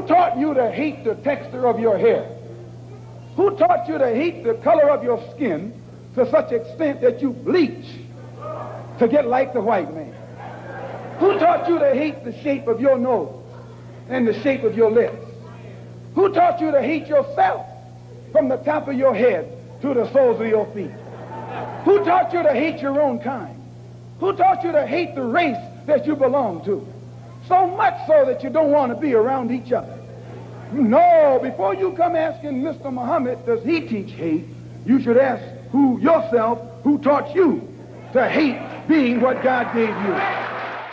Who taught you to hate the texture of your hair? Who taught you to hate the color of your skin to such extent that you bleach to get like the white man? Who taught you to hate the shape of your nose and the shape of your lips? Who taught you to hate yourself from the top of your head to the soles of your feet? Who taught you to hate your own kind? Who taught you to hate the race that you belong to? So much so that you don't want to be around each other. No, before you come asking Mr. Muhammad, does he teach hate? You should ask who yourself who taught you to hate being what God gave you.